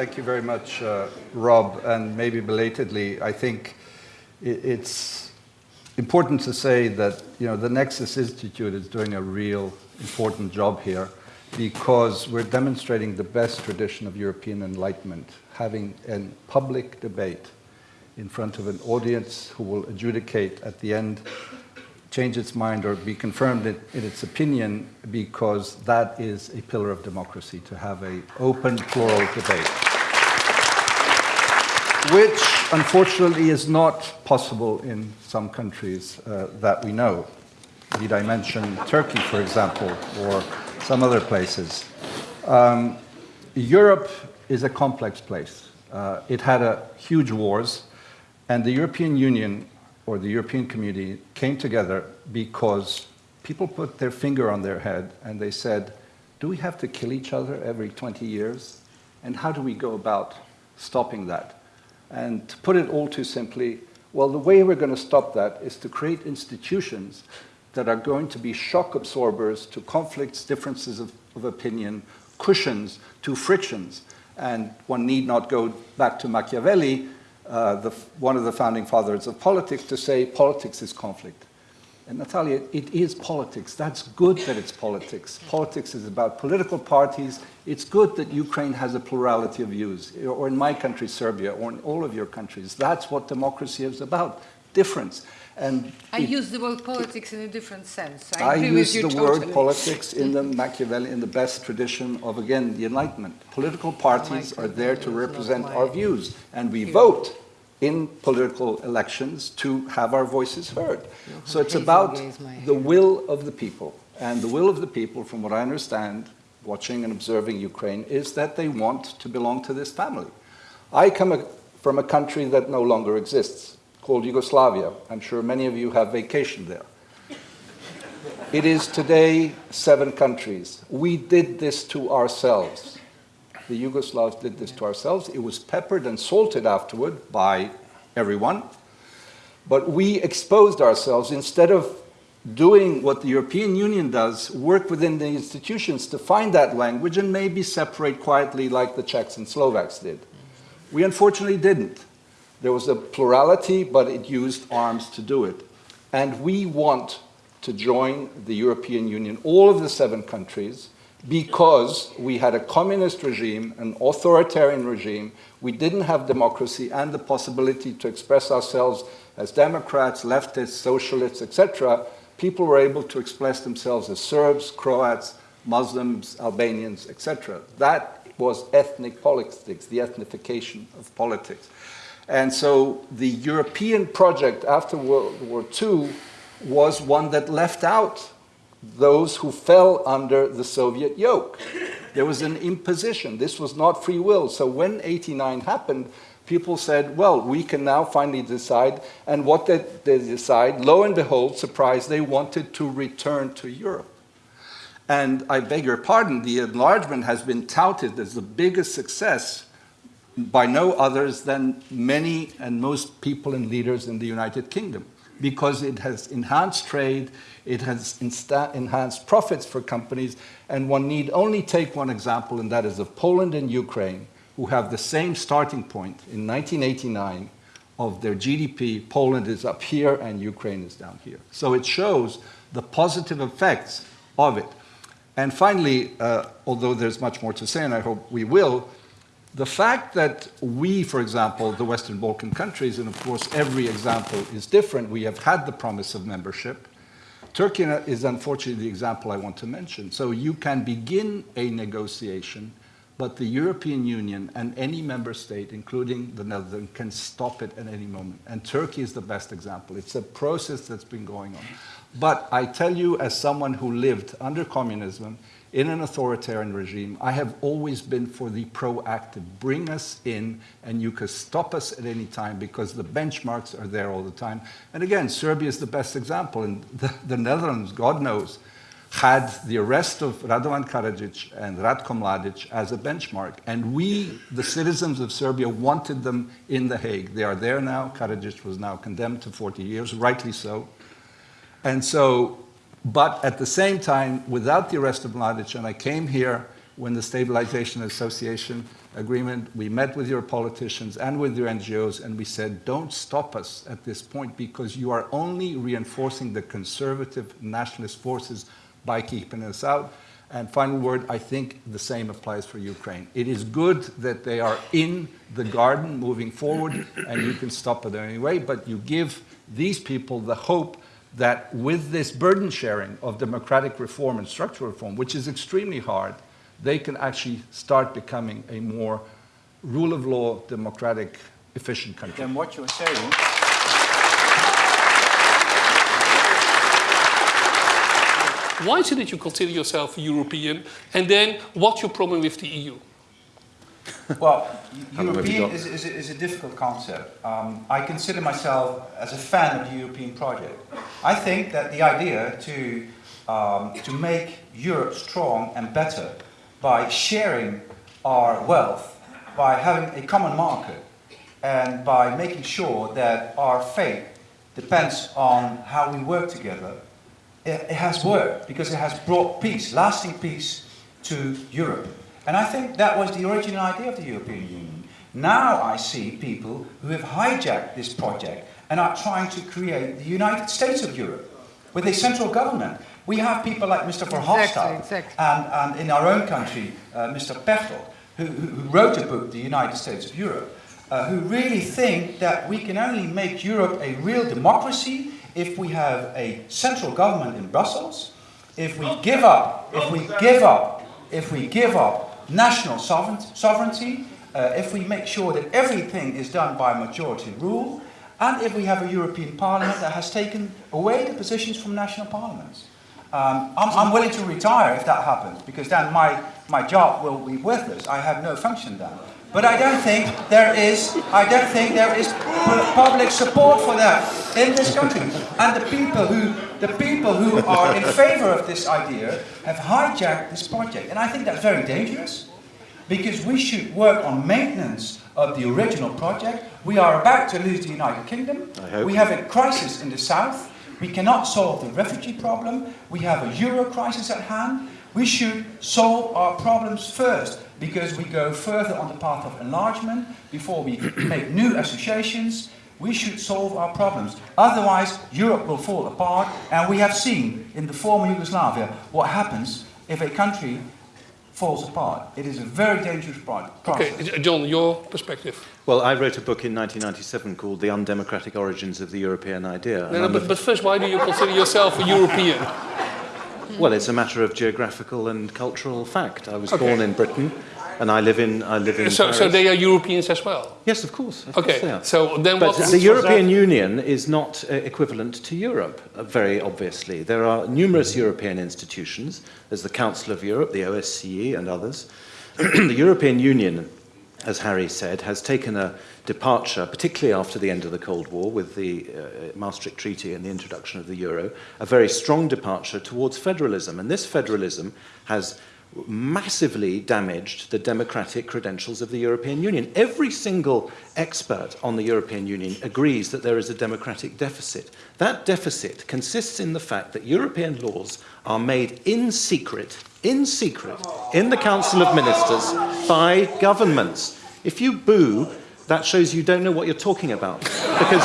thank you very much, uh, Rob. And maybe belatedly, I think it, it's important to say that you know the Nexus Institute is doing a real important job here because we're demonstrating the best tradition of European enlightenment, having a public debate in front of an audience who will adjudicate at the end, change its mind or be confirmed in, in its opinion because that is a pillar of democracy, to have an open, plural debate. Which, unfortunately, is not possible in some countries uh, that we know. Did I mention Turkey, for example, or some other places? Um, Europe is a complex place. Uh, it had a huge wars, and the European Union or the European community came together because people put their finger on their head and they said, do we have to kill each other every 20 years? And how do we go about stopping that? And to put it all too simply, well, the way we're going to stop that is to create institutions that are going to be shock absorbers to conflicts, differences of, of opinion, cushions to frictions. And one need not go back to Machiavelli uh, the, one of the founding fathers of politics, to say politics is conflict. And Natalia, it is politics. That's good that it's politics. Politics is about political parties. It's good that Ukraine has a plurality of views, or in my country, Serbia, or in all of your countries. That's what democracy is about, difference. And I it, use the word politics in a different sense. I, I use the totally. word politics in the Machiavelli, in the best tradition of, again, the Enlightenment. Political oh parties are there to represent our views, and we vote in political elections to have our voices heard. So it's about the will of the people. And the will of the people, from what I understand, watching and observing Ukraine, is that they want to belong to this family. I come from a country that no longer exists, called Yugoslavia. I'm sure many of you have vacationed there. It is today seven countries. We did this to ourselves. The Yugoslavs did this to ourselves. It was peppered and salted afterward by everyone. But we exposed ourselves instead of doing what the European Union does, work within the institutions to find that language and maybe separate quietly like the Czechs and Slovaks did. We unfortunately didn't. There was a plurality, but it used arms to do it. And we want to join the European Union, all of the seven countries, because we had a communist regime, an authoritarian regime, we didn't have democracy and the possibility to express ourselves as Democrats, leftists, socialists, etc., people were able to express themselves as Serbs, Croats, Muslims, Albanians, etc. That was ethnic politics, the ethnification of politics. And so the European project after World War II was one that left out those who fell under the Soviet yoke. There was an imposition. This was not free will. So when 89 happened, people said, well, we can now finally decide. And what did they decide? Lo and behold, surprise, they wanted to return to Europe. And I beg your pardon, the enlargement has been touted as the biggest success by no others than many and most people and leaders in the United Kingdom because it has enhanced trade, it has enhanced profits for companies, and one need only take one example, and that is of Poland and Ukraine, who have the same starting point in 1989 of their GDP. Poland is up here and Ukraine is down here. So it shows the positive effects of it. And finally, uh, although there's much more to say, and I hope we will, the fact that we, for example, the Western Balkan countries, and of course every example is different, we have had the promise of membership. Turkey is unfortunately the example I want to mention. So you can begin a negotiation, but the European Union and any member state, including the Netherlands, can stop it at any moment. And Turkey is the best example. It's a process that's been going on. But I tell you, as someone who lived under communism, in an authoritarian regime, I have always been for the proactive. Bring us in and you can stop us at any time because the benchmarks are there all the time. And again, Serbia is the best example. And the, the Netherlands, God knows, had the arrest of Radovan Karadzic and Ratko Mladic as a benchmark. And we, the citizens of Serbia, wanted them in The Hague. They are there now. Karadzic was now condemned to 40 years, rightly so. And so but at the same time, without the arrest of Mladic, and I came here when the Stabilization Association Agreement, we met with your politicians and with your NGOs, and we said, don't stop us at this point because you are only reinforcing the conservative nationalist forces by keeping us out. And final word, I think the same applies for Ukraine. It is good that they are in the garden moving forward, and you can stop it anyway, but you give these people the hope that with this burden sharing of democratic reform and structural reform, which is extremely hard, they can actually start becoming a more rule of law, democratic, efficient country. Then what you're saying Why is it that you consider yourself European? And then what's your problem with the EU? Well, How long have you European is, is, a- is a difficult concept. Um, I consider myself as a fan of the European project. I think that the idea to, um, to make Europe strong and better by sharing our wealth, by having a common market, and by making sure that our fate depends on how we work together, it, it has worked because it has brought peace, lasting peace to Europe. And I think that was the original idea of the European Union. Now I see people who have hijacked this project and are trying to create the United States of Europe with a central government. We have people like Mr. Verhofstadt exactly. and, and in our own country, uh, Mr. Pechtold, who, who who wrote a book, The United States of Europe, uh, who really think that we can only make Europe a real democracy if we have a central government in Brussels, if we give up, if we give up, if we give up national sovereignty, uh, if we make sure that everything is done by majority rule, and if we have a European Parliament that has taken away the positions from national parliaments. Um, I'm, I'm willing to retire if that happens, because then my, my job will be worthless. I have no function then. But I don't think there is, I don't think there is public support for that in this country. And the people who, the people who are in favor of this idea have hijacked this project. And I think that's very dangerous because we should work on maintenance of the original project. We are about to lose the United Kingdom. We have a crisis in the south. We cannot solve the refugee problem. We have a euro crisis at hand. We should solve our problems first because we go further on the path of enlargement before we make new associations. We should solve our problems. Otherwise, Europe will fall apart. And we have seen in the former Yugoslavia what happens if a country falls apart. It is a very dangerous pro- process. Okay, John, your perspective. Well, I wrote a book in 1997 called The Undemocratic Origins of the European Idea. No, no, but, but first, why do you consider yourself a European? well, it's a matter of geographical and cultural fact. I was Okay. born in Britain, and I live in I live in So, Paris. so they are Europeans as well. Yes, of course. Of course Okay, are. so then But what? the European Union is not uh, equivalent to Europe, uh, very obviously. There are numerous European institutions. There's the Council of Europe, the OSCE, and others. the European Union, as Harry said, has taken a departure, particularly after the end of the Cold War with the uh, Maastricht Treaty and the introduction of the euro, a very strong departure towards federalism. And this federalism has massively damaged the democratic credentials of the European Union. Every single expert on the European Union agrees that there is a democratic deficit. That deficit consists in the fact that European laws are made in secret, in secret, in the Council of Ministers by governments. If you boo, that shows you don't know what you're talking about. Because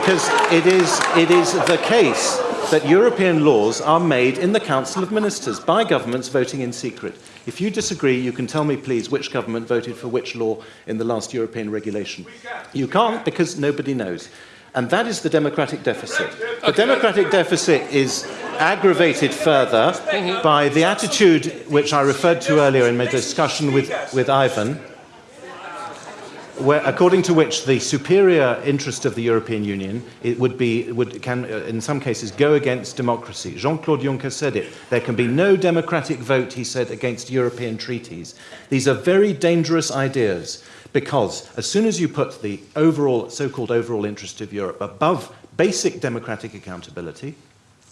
because it is, it is the case that European laws are made in the Council of Ministers by governments voting in secret. If you disagree, you can tell me, please, which government voted for which law in the last European regulation. You can't because nobody knows. And that is the democratic deficit. The democratic deficit is aggravated further by the attitude which I referred to earlier in my discussion with, with Ivan, where, according to which the superior interest of the European Union it would be, would, can, uh, in some cases, go against democracy. Jean-Claude Juncker said it. There can be no democratic vote, he said, against European treaties. These are very dangerous ideas because as soon as you put the overall, so-called overall interest of Europe above basic democratic accountability,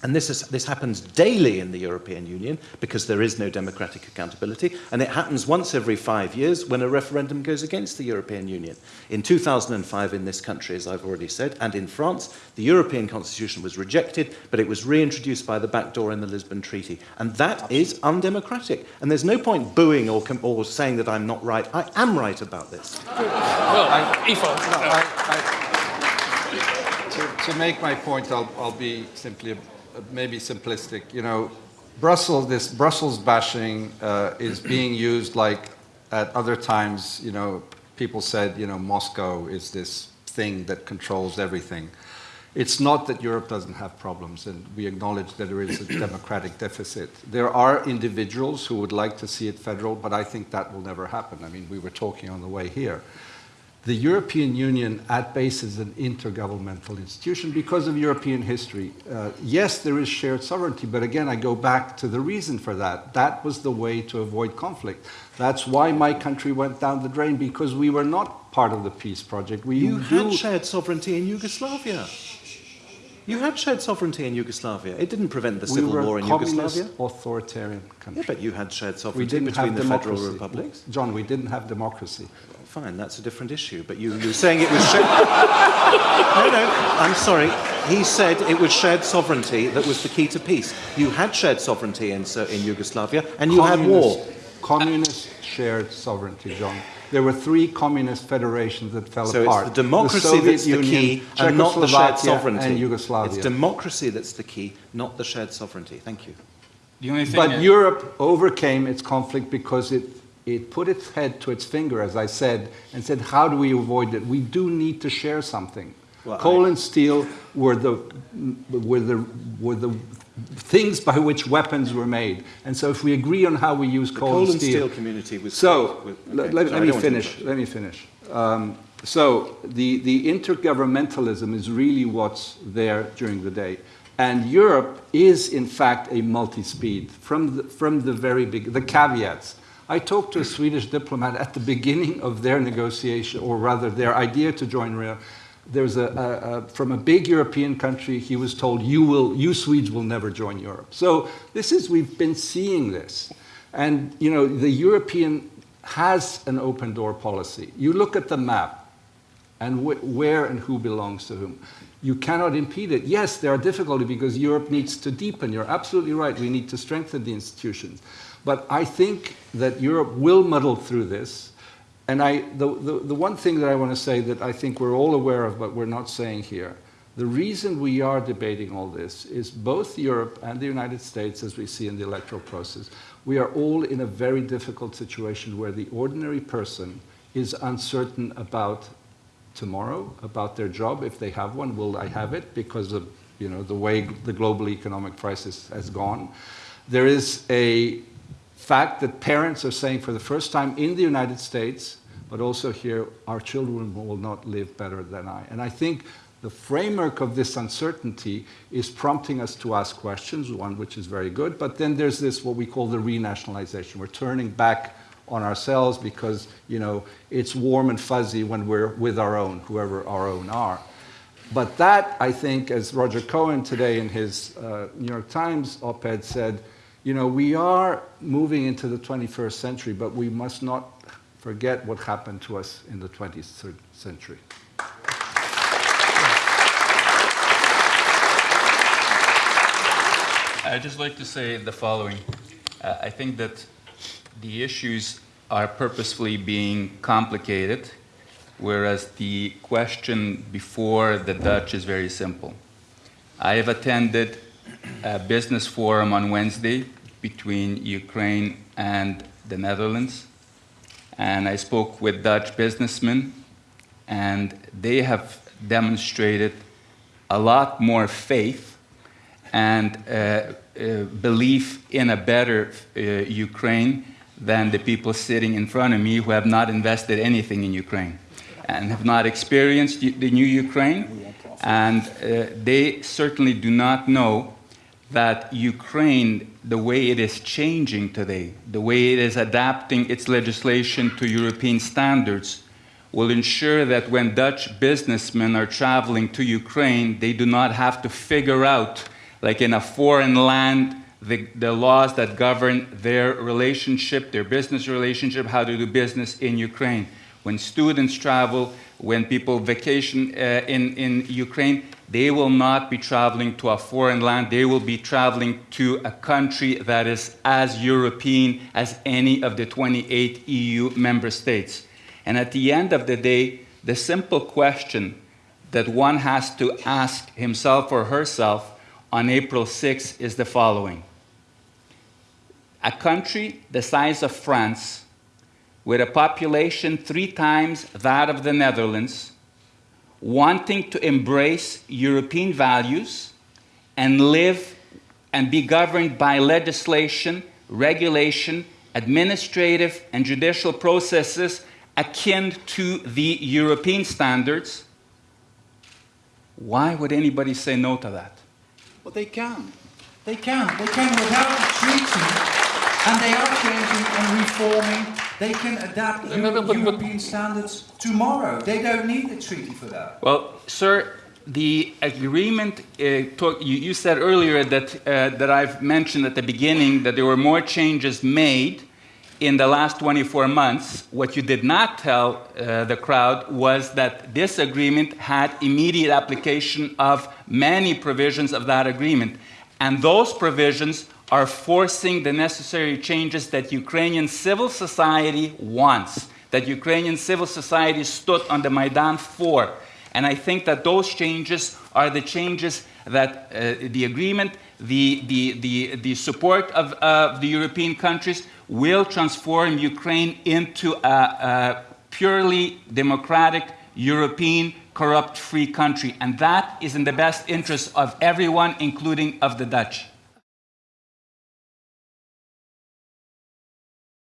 And this, is, this happens daily in the European Union because there is no democratic accountability. And it happens once every five years when a referendum goes against the European Union. In 2005, in this country, as I've already said, and in France, the European Constitution was rejected, but it was reintroduced by the back door in the Lisbon Treaty. And that is undemocratic. And there's no point booing or, com- or saying that I'm not right. I am right about this. Well, Ivo. No, I- I- To, to make my point, I'll, I'll be simply, maybe simplistic. You know, Brussels, this Brussels bashing uh, is being used like at other times, you know, people said, you know, Moscow is this thing that controls everything. It's not that Europe doesn't have problems, and we acknowledge that there is a democratic deficit. There are individuals who would like to see it federal, but I think that will never happen. I mean, we were talking on the way here. The European Union, at base, is an intergovernmental institution because of European history. Uh, yes, there is shared sovereignty, but again, I go back to the reason for that. That was the way to avoid conflict. That's why my country went down the drain because we were not part of the peace project. We You had shared sovereignty in Yugoslavia. You had shared sovereignty in Yugoslavia. It didn't prevent the we civil war in communist Yugoslavia. authoritarian country. Yeah, but you had shared we sovereignty didn't between have the democracy. federal republics. John, we didn't have democracy. Fine, that's a different issue. But you, you were saying it was shared. no, no, I'm sorry. He said it was shared sovereignty that was the key to peace. You had shared sovereignty in, in Yugoslavia, and you had war. Communist- Communist shared sovereignty, John. There were three communist federations that fell So apart. it's the democracy Soviet that's the Union, key, and not the shared sovereignty. And Yugoslavia. It's democracy that's the key, not the shared sovereignty. Thank you. The only thing But that- Europe overcame its conflict because it, it put its head to its finger, as I said, and said, how do we avoid it? We do need to share something. Well, Coal I- and steel were the, were, the, were the things by which weapons were made. And so if we agree on how we use The coal, coal and and steel... steel community was. So, let, okay, let- sorry, let me don't want to finish, let me finish. Um, so, the, the intergovernmentalism is really what's there during the day. And Europe is, in fact, a multi-speed from the, from the very big, the caveats. I talked to a Swedish diplomat at the beginning of their negotiation, or rather their idea to join There's a, a, a, from a big European country, he was told, you, will, you Swedes will never join Europe. So this is, we've been seeing this. And, you know, the European has an open door policy. You look at the map and wh- where and who belongs to whom. You cannot impede it. Yes, there are difficulties because Europe needs to deepen. You're absolutely right. We need to strengthen the institutions. But I think that Europe will muddle through this. And I, the, the, the one thing that I want to say that I think we're all aware of, but we're not saying here, the reason we are debating all this is both Europe and the United States, as we see in the electoral process, we are all in a very difficult situation where the ordinary person is uncertain about tomorrow, about their job, if they have one, will I have it, because of you know, the way the global economic crisis has gone. There is a fact that parents are saying for the first time in the United States, but also here, our children will not live better than I. And I think the framework of this uncertainty is prompting us to ask questions, one which is very good, but then there's this, what we call the renationalization. We're turning back on ourselves because, you know, it's warm and fuzzy when we're with our own, whoever our own are. But that, I think, as Roger Cohen today in his uh, New York Times op-ed said, you know, we are moving into the 21st century, but we must not forget what happened to us in the 20th century. I'd just like to say the following. Uh, I think that the issues are purposefully being complicated, whereas the question before the Dutch is very simple. I have attended a business forum on Wednesday between Ukraine and the Netherlands, and I spoke with Dutch businessmen, and they have demonstrated a lot more faith and uh, uh, belief in a better uh, Ukraine than the people sitting in front of me who have not invested anything in Ukraine and have not experienced the new Ukraine. And uh, they certainly do not know that Ukraine, the way it is changing today, the way it is adapting its legislation to European standards, will ensure that when Dutch businessmen are traveling to Ukraine, they do not have to figure out like in a foreign land, the, the laws that govern their relationship, their business relationship, how to do business in Ukraine. When students travel, when people vacation uh, in, in Ukraine, they will not be traveling to a foreign land. They will be traveling to a country that is as European as any of the 28 EU member states. And at the end of the day, the simple question that one has to ask himself or herself on April 6 is the following. A country the size of France, with a population three times that of the Netherlands, wanting to embrace European values and live and be governed by legislation, regulation, administrative, and judicial processes akin to the European standards, why would anybody say no to that? Well, they can. They can. They can without treaty. And they are changing and reforming. They can adapt No, no, but- but- European standards tomorrow. They don't need a treaty for that. Well, sir, the agreement, uh, talk, you, you said earlier that, uh, that I've mentioned at the beginning that there were more changes made in the last 24 months. What you did not tell uh, the crowd was that this agreement had immediate application of many provisions of that agreement. And those provisions are forcing the necessary changes that Ukrainian civil society wants, that Ukrainian civil society stood on the Maidan for. And I think that those changes are the changes that uh, the agreement, the, the, the, the support of uh, the European countries will transform Ukraine into a, a purely democratic, European, corrupt free country. And that is in the best interest of everyone, including of the Dutch.